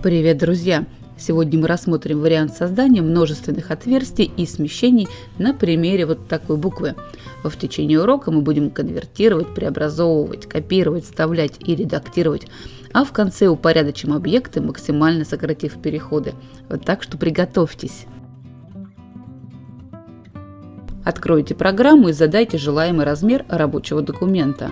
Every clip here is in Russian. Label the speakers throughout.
Speaker 1: Привет, друзья! Сегодня мы рассмотрим вариант создания множественных отверстий и смещений на примере вот такой буквы. В течение урока мы будем конвертировать, преобразовывать, копировать, вставлять и редактировать, а в конце упорядочим объекты, максимально сократив переходы. Вот так что приготовьтесь. Откройте программу и задайте желаемый размер рабочего документа.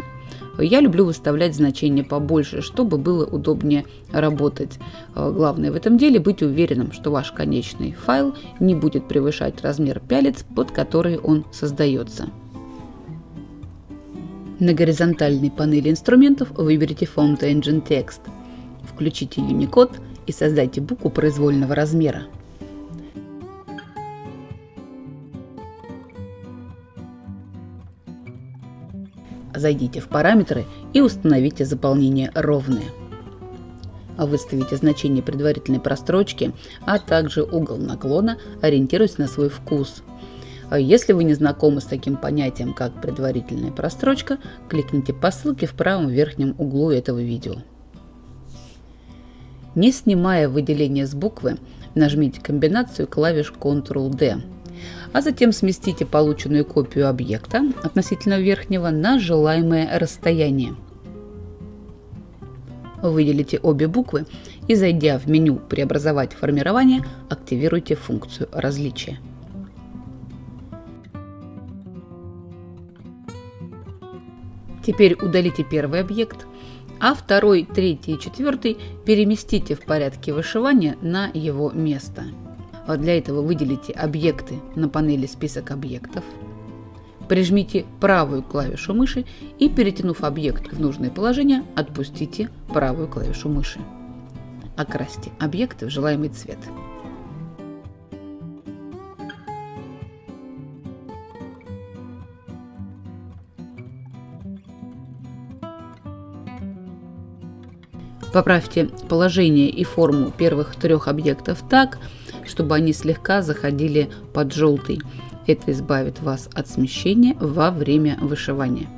Speaker 1: Я люблю выставлять значения побольше, чтобы было удобнее работать. Э, главное в этом деле быть уверенным, что ваш конечный файл не будет превышать размер пялец, под который он создается. На горизонтальной панели инструментов выберите Font Engine Text. Включите Unicode и создайте букву произвольного размера. Зайдите в параметры и установите заполнение ровное. Выставите значение предварительной прострочки, а также угол наклона, ориентируясь на свой вкус. Если вы не знакомы с таким понятием, как предварительная прострочка, кликните по ссылке в правом верхнем углу этого видео. Не снимая выделение с буквы, нажмите комбинацию клавиш Ctrl-D а затем сместите полученную копию объекта относительно верхнего на желаемое расстояние. Выделите обе буквы и, зайдя в меню «Преобразовать формирование», активируйте функцию различия. Теперь удалите первый объект, а второй, третий и четвертый переместите в порядке вышивания на его место. Для этого выделите объекты на панели «Список объектов». Прижмите правую клавишу мыши и, перетянув объект в нужное положение, отпустите правую клавишу мыши. Окрасьте объекты в желаемый цвет. Поправьте положение и форму первых трех объектов так, чтобы они слегка заходили под желтый. Это избавит вас от смещения во время вышивания.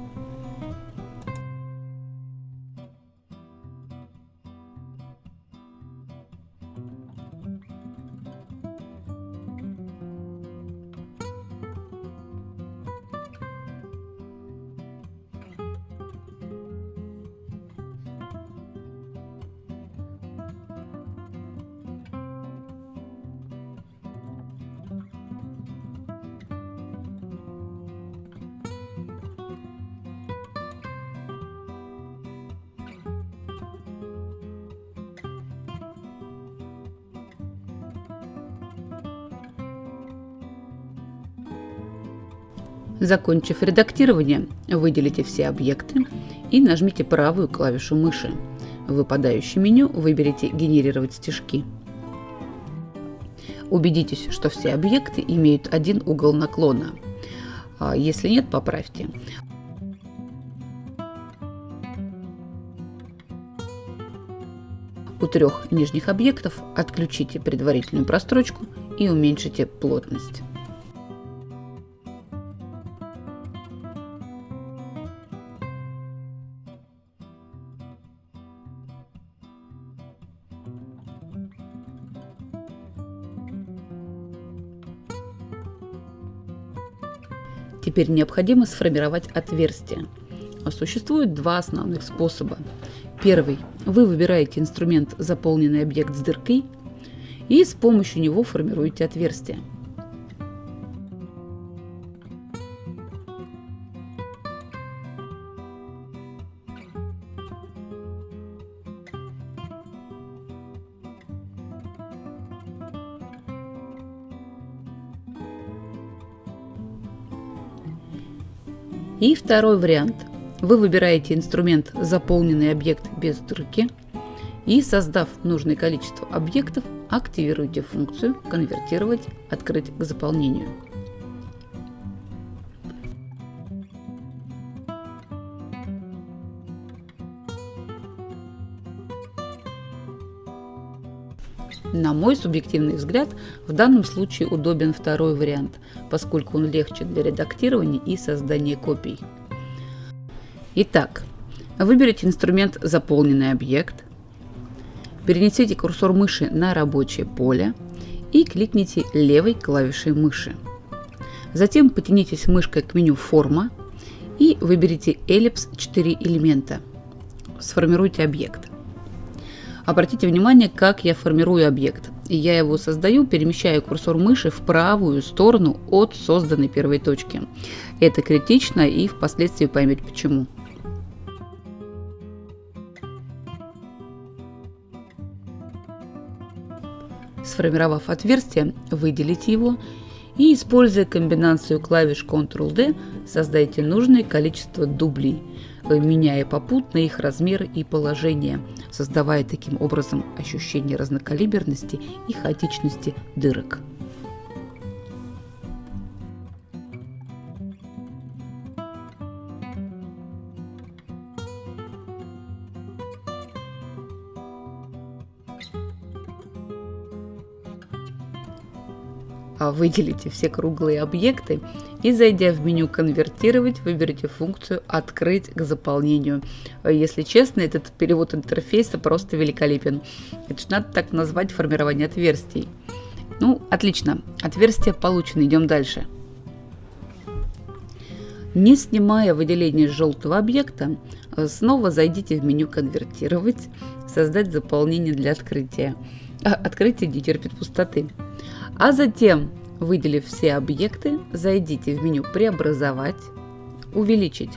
Speaker 1: Закончив редактирование, выделите все объекты и нажмите правую клавишу мыши. В выпадающем меню выберите «Генерировать стежки». Убедитесь, что все объекты имеют один угол наклона. А если нет, поправьте. У трех нижних объектов отключите предварительную прострочку и уменьшите плотность. Теперь необходимо сформировать отверстие. Существует два основных способа. Первый. Вы выбираете инструмент «Заполненный объект с дыркой» и с помощью него формируете отверстие. И второй вариант. Вы выбираете инструмент «Заполненный объект без дырки» и, создав нужное количество объектов, активируете функцию «Конвертировать. Открыть к заполнению». На мой субъективный взгляд, в данном случае удобен второй вариант, поскольку он легче для редактирования и создания копий. Итак, выберите инструмент «Заполненный объект», Перенесите курсор мыши на рабочее поле и кликните левой клавишей мыши. Затем потянитесь мышкой к меню «Форма» и выберите эллипс 4 элемента. Сформируйте объект. Обратите внимание, как я формирую объект. Я его создаю, перемещая курсор мыши в правую сторону от созданной первой точки. Это критично и впоследствии поймете почему. Сформировав отверстие, выделите его и, используя комбинацию клавиш Ctrl-D, создайте нужное количество дублей, меняя попутно их размер и положение, создавая таким образом ощущение разнокалиберности и хаотичности дырок. Выделите все круглые объекты и, зайдя в меню «Конвертировать», выберите функцию «Открыть к заполнению». Если честно, этот перевод интерфейса просто великолепен. Это же надо так назвать формирование отверстий. Ну, отлично. Отверстие получено. Идем дальше. Не снимая выделение желтого объекта, снова зайдите в меню «Конвертировать», «Создать заполнение для открытия». А, открытие не терпит пустоты. А затем, выделив все объекты, зайдите в меню «Преобразовать», «Увеличить»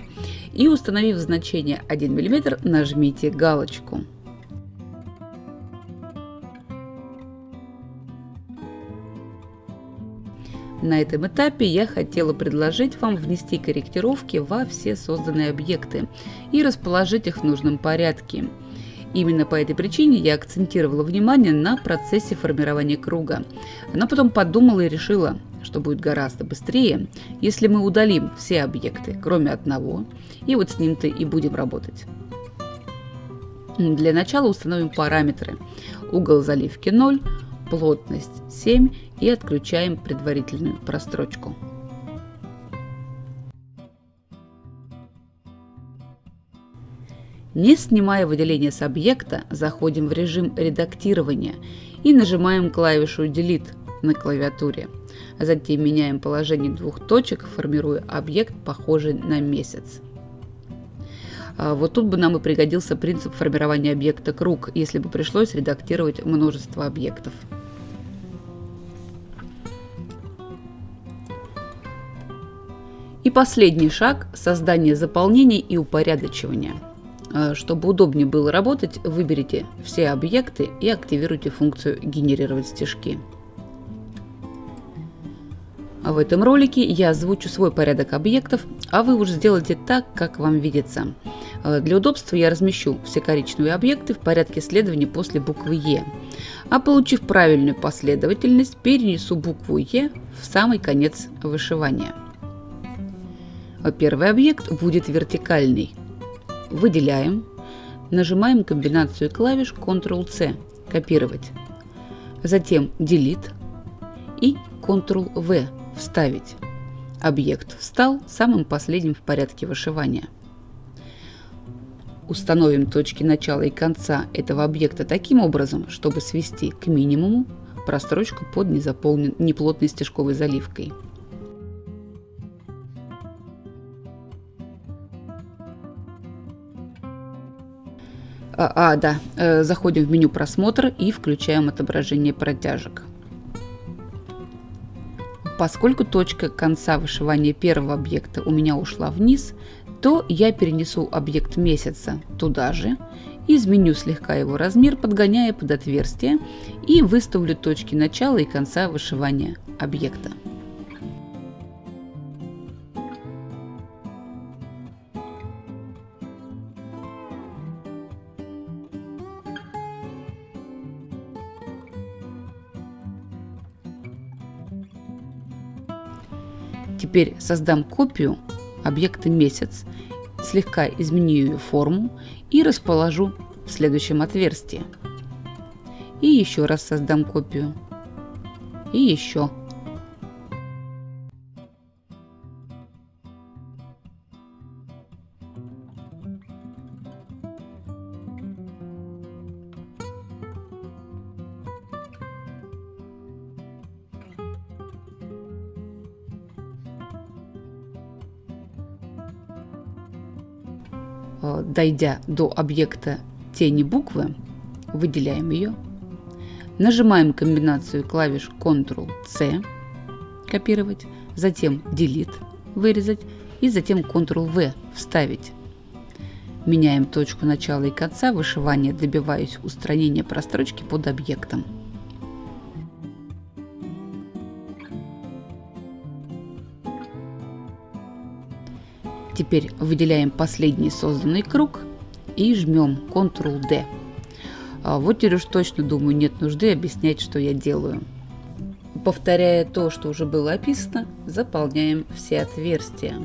Speaker 1: и, установив значение 1 мм, нажмите галочку. На этом этапе я хотела предложить вам внести корректировки во все созданные объекты и расположить их в нужном порядке – Именно по этой причине я акцентировала внимание на процессе формирования круга. Но потом подумала и решила, что будет гораздо быстрее, если мы удалим все объекты, кроме одного, и вот с ним-то и будем работать. Для начала установим параметры. Угол заливки 0, плотность 7 и отключаем предварительную прострочку. Не снимая выделение с объекта, заходим в режим редактирования и нажимаем клавишу Delete на клавиатуре. А затем меняем положение двух точек, формируя объект, похожий на месяц. А вот тут бы нам и пригодился принцип формирования объекта круг, если бы пришлось редактировать множество объектов. И последний шаг – создание заполнений и упорядочивания. А, чтобы удобнее было работать, выберите все объекты и активируйте функцию «Генерировать стежки». А в этом ролике я озвучу свой порядок объектов, а вы уж сделайте так, как вам видится. А, для удобства я размещу все коричневые объекты в порядке следования после буквы «Е». А получив правильную последовательность, перенесу букву «Е» в самый конец вышивания. Первый объект будет вертикальный – выделяем, нажимаем комбинацию клавиш Ctrl-C – копировать, затем Delete и Ctrl-V – вставить. Объект встал самым последним в порядке вышивания. Установим точки начала и конца этого объекта таким образом, чтобы свести к минимуму прострочку под незаполнен... неплотной стежковой заливкой. А, а, да, э, заходим в меню просмотр и включаем отображение протяжек. Поскольку точка конца вышивания первого объекта у меня ушла вниз, то я перенесу объект месяца туда же, изменю слегка его размер, подгоняя под отверстие и выставлю точки начала и конца вышивания объекта. Теперь создам копию объекта месяц, слегка изменю ее форму и расположу в следующем отверстии. И еще раз создам копию. И еще. Дойдя до объекта тени буквы, выделяем ее, нажимаем комбинацию клавиш Ctrl-C, копировать, затем Delete, вырезать и затем Ctrl-V, вставить. Меняем точку начала и конца вышивания, добиваясь устранения прострочки под объектом. Теперь выделяем последний созданный круг и жмем Ctrl-D. А вот теперь уж точно думаю, нет нужды объяснять, что я делаю. Повторяя то, что уже было описано, заполняем все отверстия.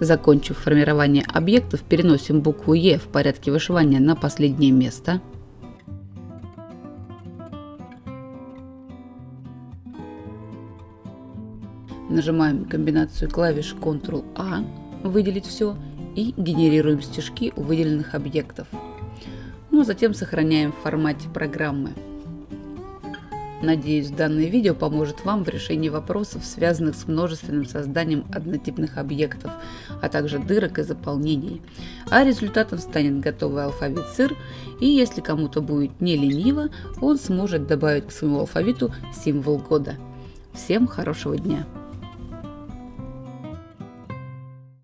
Speaker 1: Закончив формирование объектов, переносим букву Е в порядке вышивания на последнее место. Нажимаем комбинацию клавиш Ctrl-A, выделить все, и генерируем стежки у выделенных объектов. Ну а затем сохраняем в формате программы. Надеюсь, данное видео поможет вам в решении вопросов, связанных с множественным созданием однотипных объектов, а также дырок и заполнений. А результатом станет готовый алфавит СЫР, и если кому-то будет не лениво, он сможет добавить к своему алфавиту символ года. Всем хорошего дня!